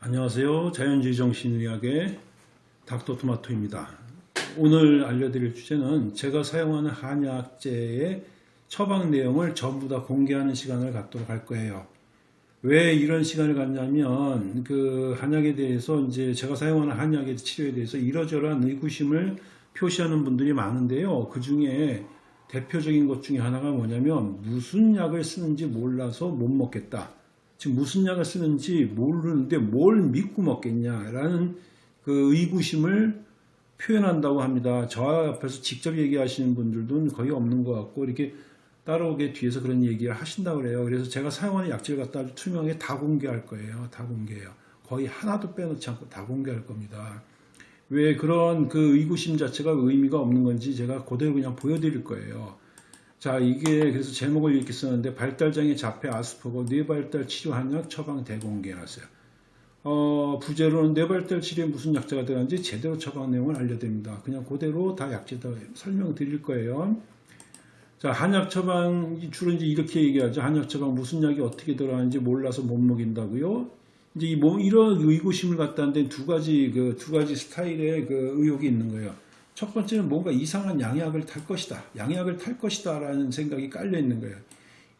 안녕하세요. 자연주의 정신의학의 닥터토마토입니다. 오늘 알려드릴 주제는 제가 사용하는 한약재의 처방 내용을 전부 다 공개하는 시간을 갖도록 할 거예요. 왜 이런 시간을 갖냐면 그 한약에 대해서 이제 제가 사용하는 한약의 치료에 대해서 이러저러한 의구심을 표시하는 분들이 많은데요. 그 중에 대표적인 것 중에 하나가 뭐냐면 무슨 약을 쓰는지 몰라서 못 먹겠다. 지금 무슨 약을 쓰는지 모르는데 뭘 믿고 먹겠냐라는 그 의구심을 표현한다고 합니다. 저 앞에서 직접 얘기하시는 분들도 거의 없는 것 같고 이렇게 따라오게 뒤에서 그런 얘기를 하신다고 그래요. 그래서 제가 사용하는 약재를 갖다 아주 투명하게 다 공개할 거예요. 다 공개해요. 거의 하나도 빼놓지 않고 다 공개할 겁니다. 왜 그런 그 의구심 자체가 의미가 없는 건지 제가 그대로 그냥 보여드릴 거예요. 자, 이게 그래서 제목을 이렇게 쓰는데 발달장애 자폐 아스퍼거 뇌발달 치료 한약 처방 대공개하세요. 어, 부제로는 뇌발달 치료에 무슨 약자가 들어가는지 제대로 처방 내용을 알려드립니다. 그냥 그대로 다 약재 다 설명드릴 거예요. 자, 한약 처방 주로 이제 이렇게 얘기하죠. 한약 처방 무슨 약이 어떻게 들어가는지 몰라서 못 먹인다고요. 이제 이뭐 이런 의구심을 갖다 한데 두 가지 그 두 가지 스타일의 그 의혹이 있는 거예요. 첫 번째는 뭔가 이상한 양약을 탈 것이다. 양약을 탈 것이다 라는 생각이 깔려 있는 거예요.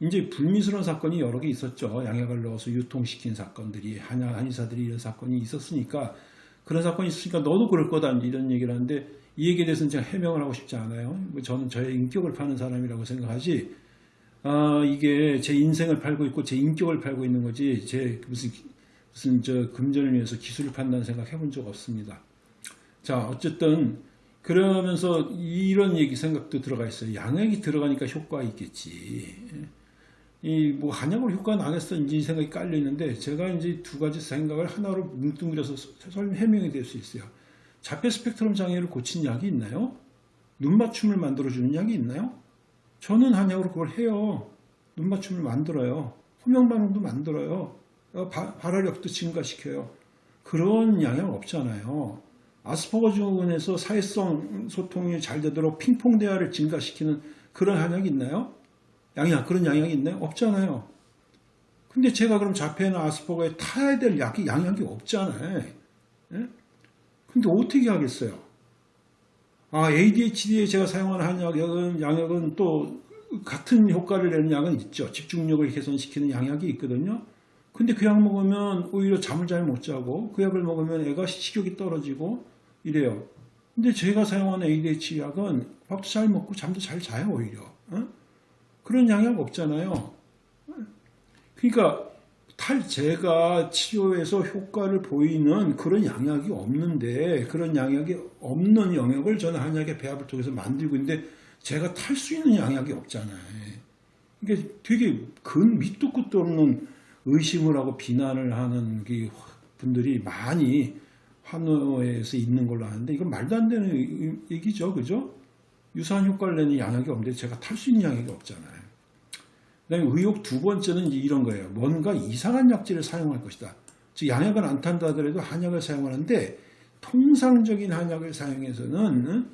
이제 불미스러운 사건이 여러 개 있었죠. 양약을 넣어서 유통시킨 사건들이 한약 한의사들이 이런 사건이 있었으니까 그런 사건이 있으니까 너도 그럴 거다 이런 얘기를 하는데 이 얘기에 대해서는 제가 해명을 하고 싶지 않아요. 뭐 저는 저의 인격을 파는 사람이라고 생각하지. 아 이게 제 인생을 팔고 있고 제 인격을 팔고 있는 거지 제 무슨 무슨 저 금전을 위해서 기술을 판다는 생각 해본 적 없습니다. 자 어쨌든 그러면서 이런 얘기 생각도 들어가 있어요. 양액이 들어가니까 효과가 있겠지. 이뭐 한약으로 효과 나겠어 인지 생각이 깔려 있는데 제가 이제 두 가지 생각을 하나로 뭉뚱그려서 설명 해명이 될 수 있어요. 자폐 스펙트럼 장애를 고친 약이 있나요? 눈 맞춤을 만들어 주는 약이 있나요? 저는 한약으로 그걸 해요. 눈 맞춤을 만들어요. 호명 반응도 만들어요. 어, 발화력도 증가시켜요. 그런 양약 없잖아요. 아스퍼거 증후군에서 사회성 소통이 잘 되도록 핑퐁 대화를 증가시키는 그런 한약이 있나요? 양약 그런 양약이 있나요? 없잖아요. 근데 제가 그럼 자폐나 아스퍼거에 타야 될 약이 양약이 없잖아요. 예? 근데 어떻게 하겠어요? 아 ADHD에 제가 사용하는 한약은 양약은 또 같은 효과를 내는 약은 있죠. 집중력을 개선시키는 양약이 있거든요. 근데 그 약 먹으면 오히려 잠을 잘 못 자고 그 약을 먹으면 애가 식욕이 떨어지고 이래요. 근데 제가 사용하는 ADHD 약은 밥도 잘 먹고 잠도 잘 자요 오히려. 어? 그런 양약 없잖아요. 그러니까 탈 제가 치료에서 효과를 보이는 그런 양약이 없는데 그런 양약이 없는 영역을 저는 한약의 배합을 통해서 만들고 있는데 제가 탈 수 있는 양약이 없잖아요. 이게 되게 근 밑도 끝도 없는 의심을 하고 비난을 하는 분들이 많이 환호에서 있는 걸로 아는데 이건 말도 안 되는 얘기죠. 그죠? 유사한 효과를 내는 양약이 없는데 제가 탈 수 있는 양약이 없잖아요. 그 다음에 의혹 두 번째는 이런 거예요. 뭔가 이상한 약재를 사용할 것이다. 즉 양약은 안 탄다 하더라도 한약을 사용하는데 통상적인 한약을 사용해서는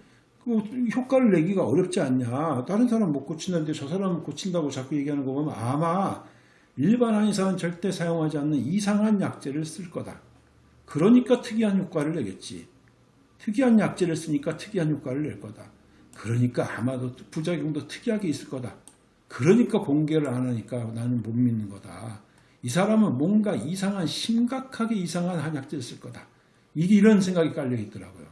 그 효과를 내기가 어렵지 않냐. 다른 사람 못 고친다는데 저 사람은 고친다고 자꾸 얘기하는 거 보면 아마 일반 한의사는 절대 사용하지 않는 이상한 약재를 쓸 거다. 그러니까 특이한 효과를 내겠지. 특이한 약재를 쓰니까 특이한 효과를 낼 거다. 그러니까 아마도 부작용도 특이하게 있을 거다. 그러니까 공개를 안 하니까 나는 못 믿는 거다. 이 사람은 뭔가 이상한 심각하게 이상한 한약재를 쓸 거다. 이게 이런 생각이 깔려 있더라고요.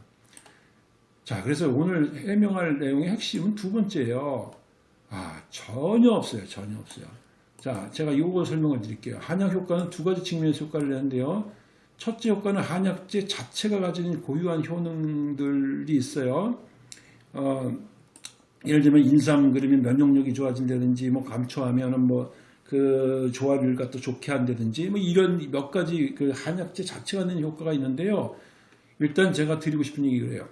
자, 그래서 오늘 해명할 내용의 핵심은 두 번째예요. 아, 전혀 없어요. 전혀 없어요. 자, 제가 이거 설명을 드릴게요. 한약 효과는 두 가지 측면에서 효과를 내는데요. 첫째 효과는 한약재 자체가 가지는 고유한 효능들이 있어요. 어, 예를 들면 인삼 그러면 면역력이 좋아진다든지 뭐 감초하면은 뭐 그 조화를 갖다 좋게 한다든지 뭐 이런 몇 가지 그 한약재 자체가 내는 효과가 있는데요. 일단 제가 드리고 싶은 얘기 그래요.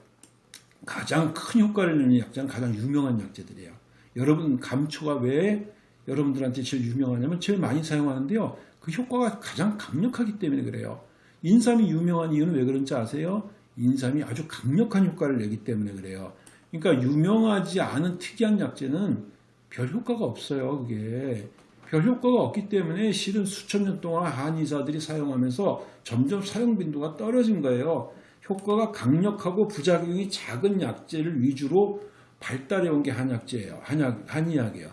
가장 큰 효과를 내는 약재는 가장 유명한 약재들이에요. 여러분 감초가 왜 여러분들한테 제일 유명하냐면 제일 많이 사용하는데요. 그 효과가 가장 강력하기 때문에 그래요. 인삼이 유명한 이유는 왜 그런지 아세요? 인삼이 아주 강력한 효과를 내기 때문에 그래요. 그러니까 유명하지 않은 특이한 약재는 별 효과가 없어요. 그게 별 효과가 없기 때문에 실은 수천 년 동안 한의사들이 사용하면서 점점 사용 빈도가 떨어진 거예요. 효과가 강력하고 부작용이 작은 약재를 위주로 발달해 온 게 한약재예요. 한약, 한의학이에요.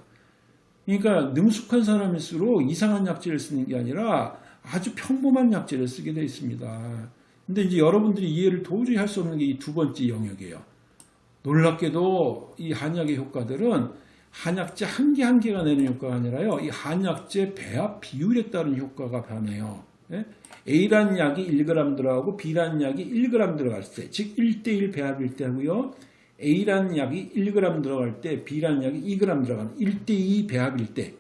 그러니까 능숙한 사람일수록 이상한 약재를 쓰는 게 아니라 아주 평범한 약재를 쓰게 되어 있습니다. 근데 이제 여러분들이 이해를 도저히 할 수 없는 게 이 두 번째 영역이에요. 놀랍게도 이 한약의 효과들은 한약재 한 개 한 개가 내는 효과가 아니라요. 이 한약재 배합 비율에 따른 효과가 변해요. 예? A란 약이 1g 들어가고 B란 약이 1g 들어갈 때, 즉 1대1 배합일 때 하고요. A란 약이 1g 들어갈 때 B란 약이 2g 들어가는 1대2 배합일 때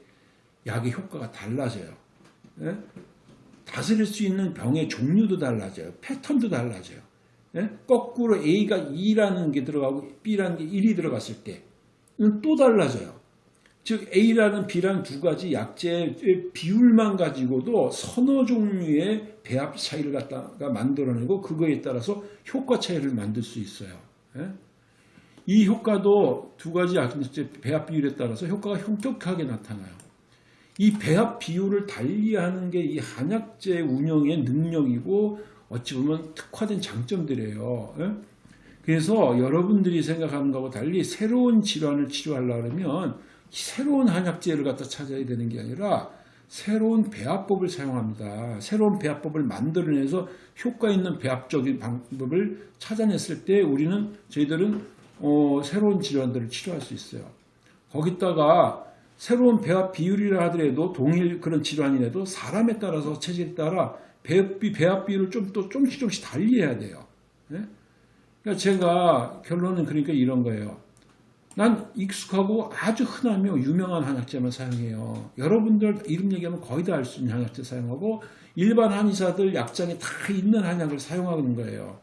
약의 효과가 달라져요. 예? 다스릴 수 있는 병의 종류도 달라져요. 패턴도 달라져요. 예? 거꾸로 A가 2라는 게 들어가고 B라는 게 1이 들어갔을 때는 또 달라져요. 즉 A라는 B라는 두 가지 약재의 비율만 가지고도 서너 종류의 배합 차이를 갖다가 만들어내고 그거에 따라서 효과 차이를 만들 수 있어요. 예? 이 효과도 두 가지 약재 배합 비율에 따라서 효과가 현격하게 나타나요. 이 배합 비율을 달리하는 게 이 한약재 운영의 능력이고 어찌 보면 특화된 장점들이에요. 예? 그래서 여러분들이 생각하는 것과 달리 새로운 질환을 치료하려고 하면 새로운 한약재를 갖다 찾아야 되는 게 아니라 새로운 배합법을 사용합니다. 새로운 배합법을 만들어내서 효과 있는 배합적인 방법을 찾아냈을 때 우리는 저희들은 어, 새로운 질환들을 치료할 수 있어요. 거기다가 새로운 배합 비율이라 하더라도 동일 그런 질환이라도 사람에 따라서 체질에 따라 배합, 배합 비율을 좀 또 조금씩 조금씩 달리해야 돼요. 예? 그러니까 제가 결론은 그러니까 이런 거예요. 난 익숙하고 아주 흔하며 유명한 한약재만 사용해요. 여러분들 이름 얘기하면 거의 다 알 수 있는 한약재 사용하고 일반 한의사들 약장에 다 있는 한약을 사용하는 거예요.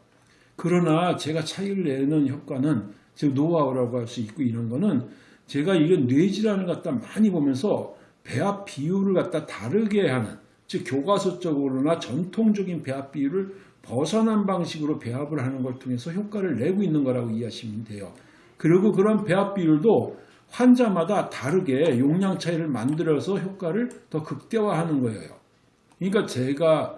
그러나 제가 차이를 내는 효과는 즉 노하우라고 할 수 있고 이런 거는 제가 이런 뇌질환을 갖다 많이 보면서 배합 비율을 갖다 다르게 하는 즉 교과서적으로나 전통적인 배합 비율을 벗어난 방식으로 배합을 하는 걸 통해서 효과를 내고 있는 거라고 이해하시면 돼요. 그리고 그런 배합 비율도 환자마다 다르게 용량 차이를 만들어서 효과를 더 극대화하는 거예요. 그러니까 제가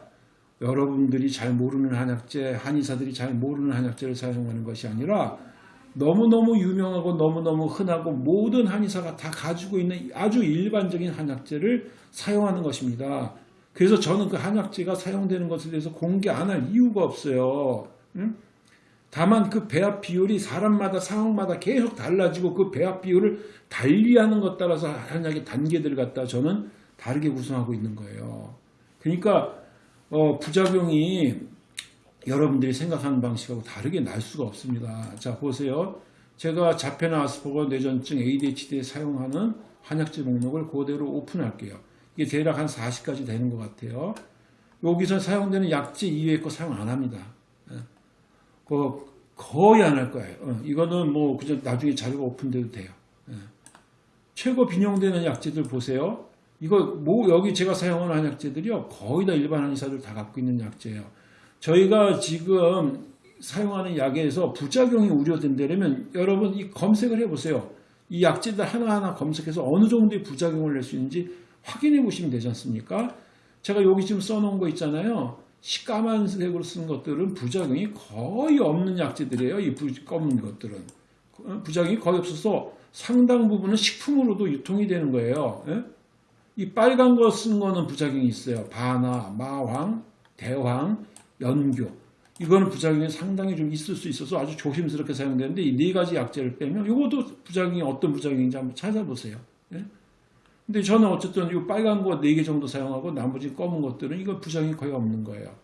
여러분들이 잘 모르는 한약재, 한의사들이 잘 모르는 한약재를 사용하는 것이 아니라 너무너무 유명하고 너무너무 흔하고 모든 한의사가 다 가지고 있는 아주 일반적인 한약재를 사용하는 것입니다. 그래서 저는 그 한약재가 사용되는 것에 대해서 공개 안 할 이유가 없어요. 응? 다만 그 배합 비율이 사람마다 상황마다 계속 달라지고 그 배합 비율을 달리하는 것 따라서 한약의 단계들을 갖다 저는 다르게 구성하고 있는 거예요. 그러니까 어, 부작용이 여러분들이 생각하는 방식하고 다르게 날 수가 없습니다. 자 보세요. 제가 자폐나 아스퍼거 뇌전증 ADHD에 사용하는 한약재 목록을 그대로 오픈할게요. 이게 대략 한 40가지 되는 것 같아요. 여기서 사용되는 약재 이외의 거 사용 안 합니다. 예. 그 거의 안 할 거예요. 어, 이거는 뭐 그저 나중에 자료가 오픈돼도 돼요. 예. 최고 빈용되는 약재들 보세요. 이거 뭐 여기 제가 사용하는 한약재들이요 거의 다 일반 한의사들 다 갖고 있는 약재예요. 저희가 지금 사용하는 약에서 부작용이 우려된다면 여러분 이 검색을 해보세요. 이 약재들 하나하나 검색해서 어느 정도의 부작용을 낼 수 있는지 확인해 보시면 되지 않습니까? 제가 여기 지금 써놓은 거 있잖아요. 까만색으로 쓴 것들은 부작용이 거의 없는 약재들이에요. 이 검은 것들은. 부작용이 거의 없어서 상당 부분은 식품으로도 유통이 되는 거예요. 예? 이 빨간 거 쓴 거는 부작용이 있어요. 바나, 마황, 대황, 연교. 이거는 부작용이 상당히 좀 있을 수 있어서 아주 조심스럽게 사용되는데 이 네 가지 약재를 빼면 이것도 부작용이 어떤 부작용인지 한번 찾아보세요. 예? 근데 저는 어쨌든 이 빨간 거 네 개 정도 사용하고 나머지 검은 것들은 이거 부작용이 거의 없는 거예요.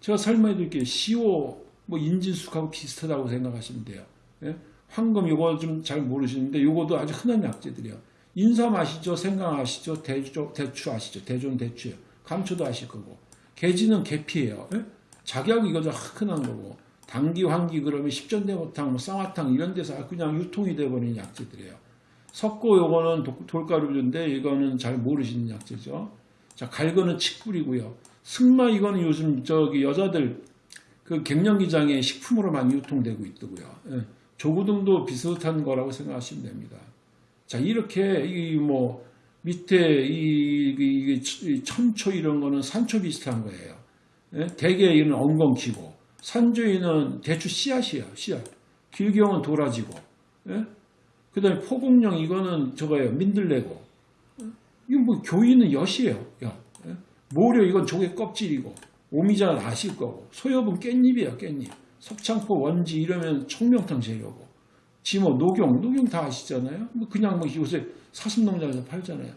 제가 설명해 드릴게요. 시오, 뭐 인진숙하고 비슷하다고 생각하시면 돼요. 예? 황금 이거 좀 잘 모르시는데 이것도 아주 흔한 약재들이에요. 인삼 아시죠? 생강 아시죠? 대추, 대추 아시죠? 대존 대추요. 감초도 아실 거고. 계지는 계피예요. 예? 작약 이거 좀 흔한 거고. 당기, 황기 그러면 십전대보탕, 뭐 쌍화탕 이런 데서 그냥 유통이 돼버린 약재들이에요. 석고 요거는 돌가루인데 이거는 잘 모르시는 약재죠. 자, 갈거는 칡뿌리고요. 승마 이거는 요즘 저기 여자들 그 갱년기장에 식품으로 많이 유통되고 있더고요. 예. 조구등도 비슷한 거라고 생각하시면 됩니다. 자, 이렇게 이 뭐 밑에 이, 이- 이 천초 이런 거는 산초 비슷한 거예요. 예? 대개 이는 엉겅퀴고 산조이는 대추 씨앗이에요. 씨앗. 길경은 도라지고. 예? 그다음에 포국령 이거는 저거예요. 민들레고. 이거 뭐 교인은 엿이에요. 엿. 예? 모려 이건 조개 껍질이고 오미자는 아실 거고 소엽은 깻잎이야 깻잎. 석창포 원지 이러면 청명탕 재료고 지모 녹용 녹용 다 아시잖아요. 뭐 그냥 뭐 요새 사슴농장에서 팔잖아요.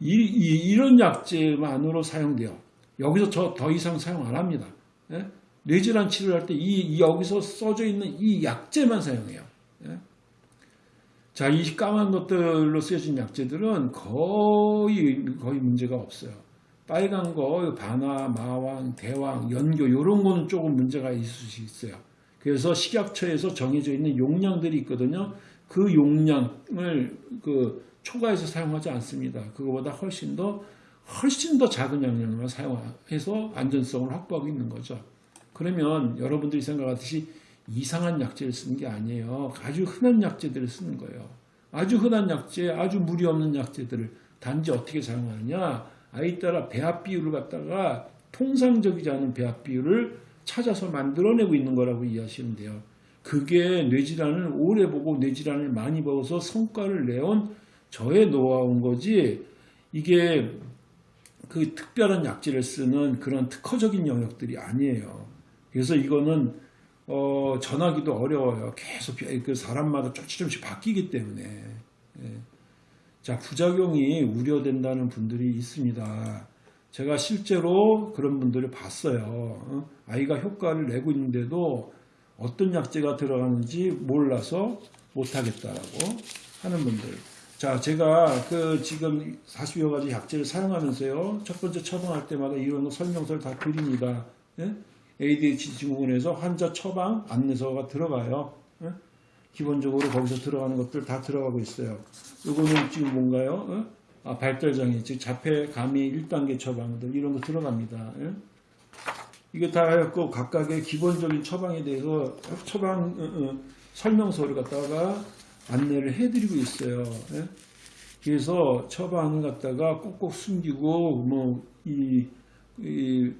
이, 런 약재만으로 사용돼요. 여기서 저 더 이상 사용 안 합니다. 예? 뇌질환 치료할 때 이 여기서 써져 있는 이 약재만 사용해요. 예? 자, 이 까만 것들로 쓰여진 약재들은 거의 거의 문제가 없어요. 빨간 거, 반화, 마왕, 대왕, 연교 이런 거는 조금 문제가 있을 수 있어요. 그래서 식약처에서 정해져 있는 용량들이 있거든요. 그 용량을 그 초과해서 사용하지 않습니다. 그거보다 훨씬 더 훨씬 더 작은 양량만 사용해서 안전성을 확보하고 있는 거죠. 그러면 여러분들이 생각하듯이 이상한 약재를 쓰는 게 아니에요. 아주 흔한 약재들을 쓰는 거예요. 아주 흔한 약재, 아주 무리 없는 약재들을 단지 어떻게 사용하느냐? 아이 따라 배합 비율을 갖다가 통상적이지 않은 배합 비율을 찾아서 만들어내고 있는 거라고 이해하시면 돼요. 그게 뇌질환을 오래 보고 뇌질환을 많이 먹어서 성과를 내온 저의 노하우인 거지 이게 그 특별한 약재를 쓰는 그런 특허적인 영역들이 아니에요. 그래서 이거는 어, 전하기도 어려워요. 계속 비- 그 사람마다 조금씩 조금씩 바뀌기 때문에. 예. 자, 부작용이 우려된다는 분들이 있습니다. 제가 실제로 그런 분들을 봤어요. 어? 아이가 효과를 내고 있는데도 어떤 약재가 들어가는지 몰라서 못하겠다라고 하는 분들. 자, 제가 그 지금 40여 가지 약재를 사용하면서요. 첫 번째 처방할 때마다 이런 거 설명서를 다 드립니다. 예? ADHD 증후군에서 환자 처방 안내서가 들어가요. 예? 기본적으로 거기서 들어가는 것들 다 들어가고 있어요. 이거는 지금 뭔가요? 어? 아, 발달장애, 즉 자폐, 감이 1단계 처방들 이런 거 들어갑니다. 예? 이거 다 해갖고 각각의 기본적인 처방에 대해서 처방 어, 어, 설명서를 갖다가 안내를 해드리고 있어요. 예? 그래서 처방을 갖다가 꼭꼭 숨기고 뭐이 이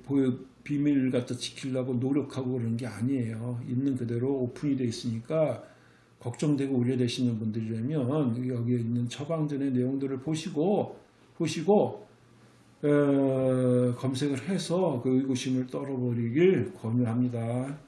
비밀을 갖다 지키려고 노력하고 그러는 게 아니에요. 있는 그대로 오픈이 돼 있으니까 걱정되고 우려되시는 분들이라면 여기에 있는 처방전의 내용들을 보시고 보시고 어, 검색을 해서 그 의구심을 떨어버리길 권유합니다.